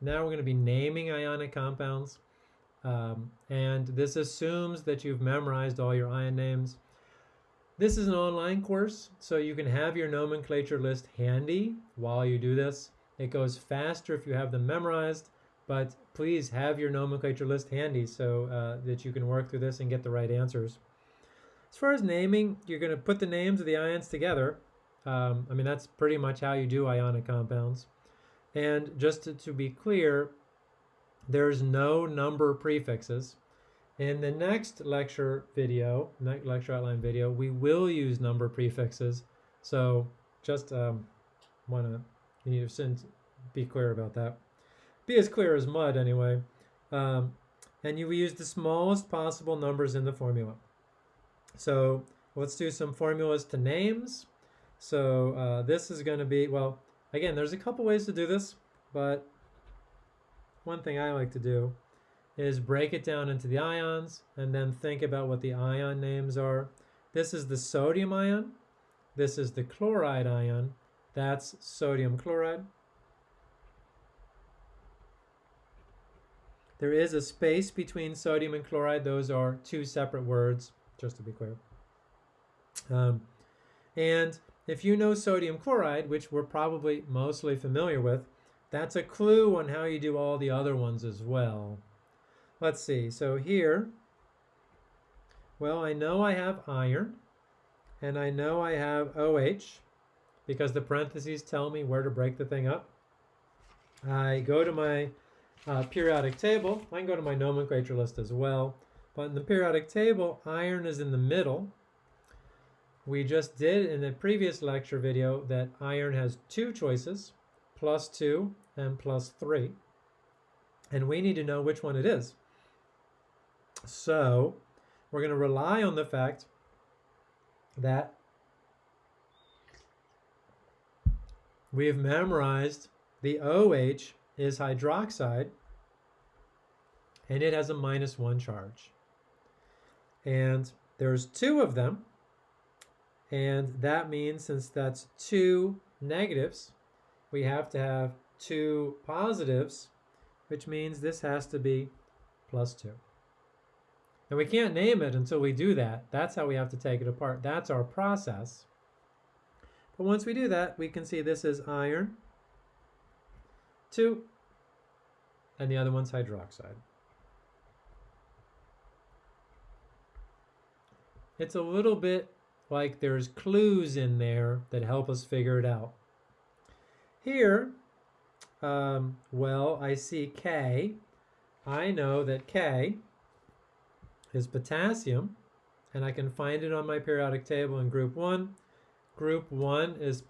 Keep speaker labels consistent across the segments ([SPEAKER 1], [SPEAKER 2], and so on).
[SPEAKER 1] Now we're going to be naming ionic compounds. Um, and this assumes that you've memorized all your ion names. This is an online course, so you can have your nomenclature list handy while you do this. It goes faster if you have them memorized, but please have your nomenclature list handy so uh, that you can work through this and get the right answers. As far as naming, you're going to put the names of the ions together. Um, I mean, that's pretty much how you do ionic compounds. And just to, to be clear, there's no number prefixes. In the next lecture video, next lecture outline video, we will use number prefixes. So just um, want to you know, be clear about that. Be as clear as mud anyway. Um, and you use the smallest possible numbers in the formula. So let's do some formulas to names. So uh, this is going to be, well, again, there's a couple ways to do this, but one thing I like to do is break it down into the ions and then think about what the ion names are. This is the sodium ion. This is the chloride ion. That's sodium chloride. There is a space between sodium and chloride. Those are two separate words, just to be clear. Um, and if you know sodium chloride, which we're probably mostly familiar with, that's a clue on how you do all the other ones as well. Let's see, so here, well, I know I have iron, and I know I have OH, because the parentheses tell me where to break the thing up. I go to my uh, periodic table. I can go to my nomenclature list as well. But in the periodic table, iron is in the middle. We just did in the previous lecture video that iron has two choices, plus 2 and plus 3. And we need to know which one it is. So we're going to rely on the fact that we have memorized the OH is hydroxide and it has a minus one charge. And there's two of them. And that means since that's two negatives, we have to have two positives, which means this has to be plus 2. And we can't name it until we do that. That's how we have to take it apart. That's our process. But once we do that, we can see this is iron, 2, and the other one's hydroxide. It's a little bit like there's clues in there that help us figure it out. Here, um, well, I see K. I know that K is potassium, and I can find it on my periodic table in group 1. Group 1 is.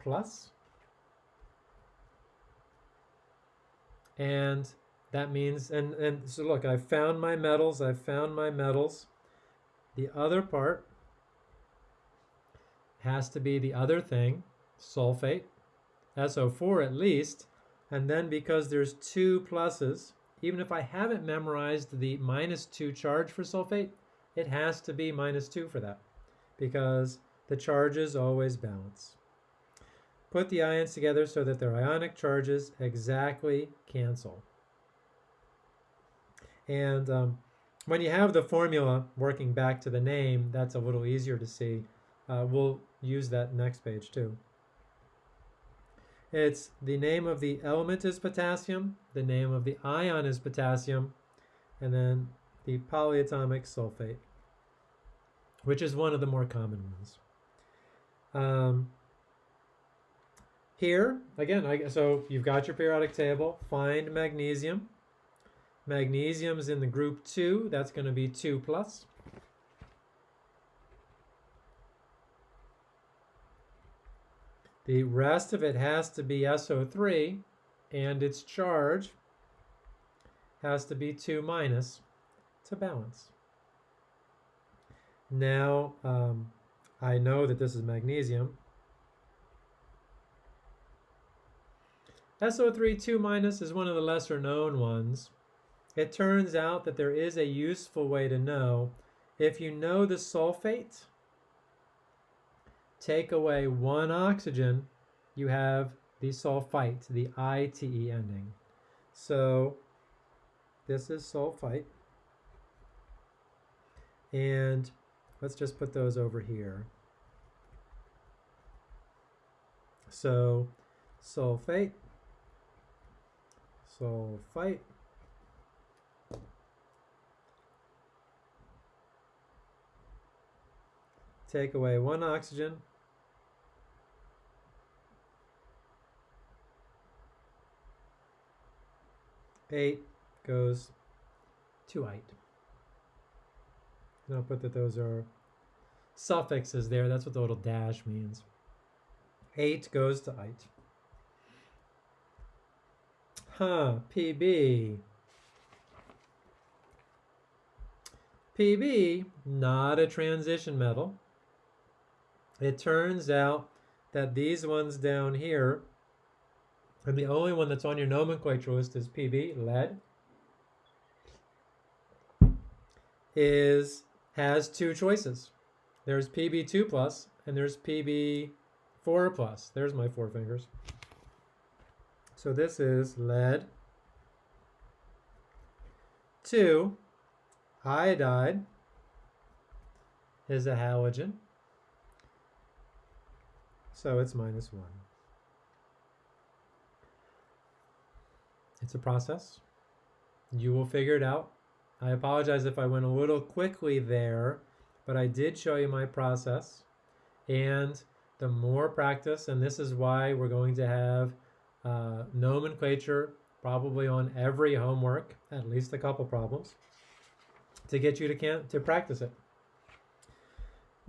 [SPEAKER 1] And that means, and, and so look, I found my metals, I found my metals. The other part has to be the other thing, sulfate, SO4 at least, and then because there's two pluses, even if I haven't memorized the minus 2 charge for sulfate, it has to be minus 2 for that because the charges always balance. Put the ions together so that their ionic charges exactly cancel. And um, when you have the formula working back to the name, that's a little easier to see. Uh, we'll use that next page too. It's the name of the element is potassium, the name of the ion is potassium, and then the polyatomic sulfate, which is one of the more common ones. Um, here, again, I, so you've got your periodic table. Find magnesium. Magnesium is in the group 2. That's going to be 2 plus. The rest of it has to be SO3 and its charge has to be 2 minus to balance. Now, um, I know that this is magnesium. SO3 2 minus is one of the lesser known ones. It turns out that there is a useful way to know. If you know the sulfate, take away one oxygen, you have the sulfite, the ITE ending. So this is sulfite. And let's just put those over here. So sulfate, sulfite, take away one oxygen, ate goes to ite. And I'll put that those are suffixes there. That's what the little dash means. Ate goes to ite. Huh, PB. PB, not a transition metal. It turns out that these ones down here, and the only one that's on your nomenclature list is PB, lead, is has two choices. There's PB2 plus and there's PB4 plus. There's my four fingers. So this is lead 2 iodide is a halogen. So it's minus 1. It's a process. You will figure it out. I apologize if I went a little quickly there, but I did show you my process. And the more practice, and this is why we're going to have uh, nomenclature probably on every homework, at least a couple problems, to get you to, can to practice it.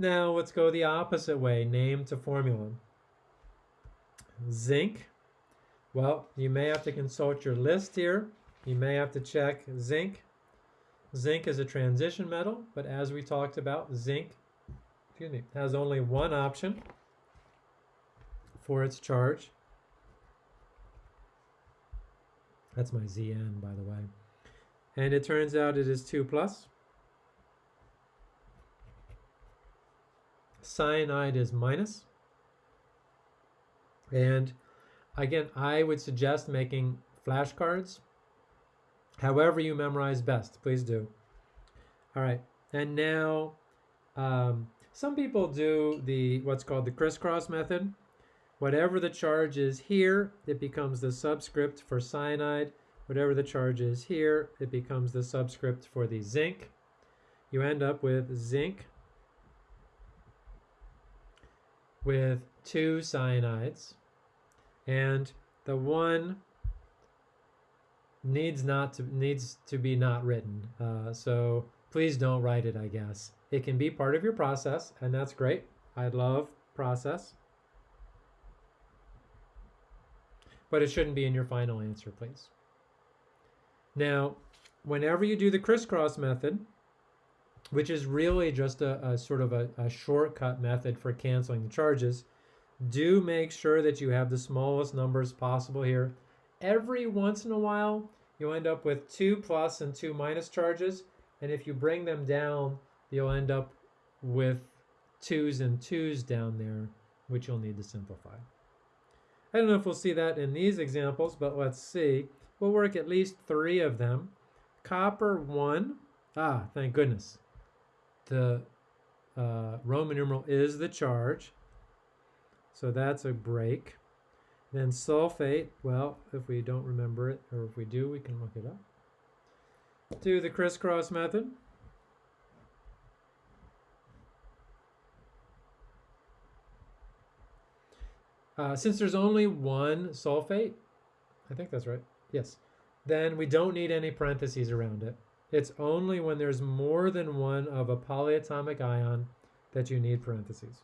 [SPEAKER 1] Now let's go the opposite way, name to formula. Zinc, well, you may have to consult your list here. You may have to check zinc Zinc is a transition metal, but as we talked about, zinc excuse me, has only one option for its charge. That's my Zn, by the way. And it turns out it is 2 plus. Cyanide is minus. And again, I would suggest making flashcards However you memorize best, please do. All right, and now um, some people do the what's called the crisscross method. Whatever the charge is here, it becomes the subscript for cyanide. Whatever the charge is here, it becomes the subscript for the zinc. You end up with zinc with two cyanides. And the one needs not to needs to be not written. Uh, so please don't write it. I guess it can be part of your process, and that's great. I love process, but it shouldn't be in your final answer, please. Now, whenever you do the crisscross method, which is really just a, a sort of a, a shortcut method for canceling the charges, do make sure that you have the smallest numbers possible here every once in a while, you end up with two plus and two minus charges. And if you bring them down, you'll end up with twos and twos down there, which you'll need to simplify. I don't know if we'll see that in these examples, but let's see. We'll work at least three of them. Copper 1. Ah, thank goodness. The uh, Roman numeral is the charge. So that's a break. Then sulfate, well, if we don't remember it, or if we do, we can look it up. Do the crisscross method. Uh, since there's only one sulfate, I think that's right, yes, then we don't need any parentheses around it. It's only when there's more than one of a polyatomic ion that you need parentheses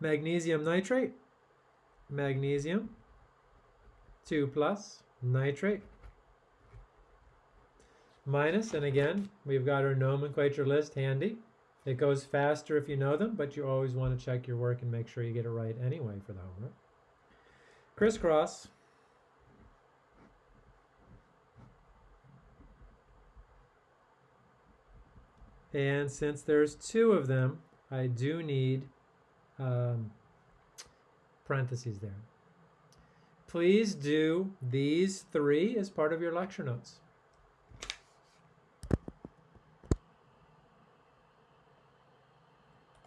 [SPEAKER 1] magnesium nitrate, magnesium, 2 plus, nitrate, minus, and again, we've got our nomenclature list handy. It goes faster if you know them, but you always want to check your work and make sure you get it right anyway for the homework. Crisscross. And since there's two of them, I do need um, parentheses there. please do these three as part of your lecture notes.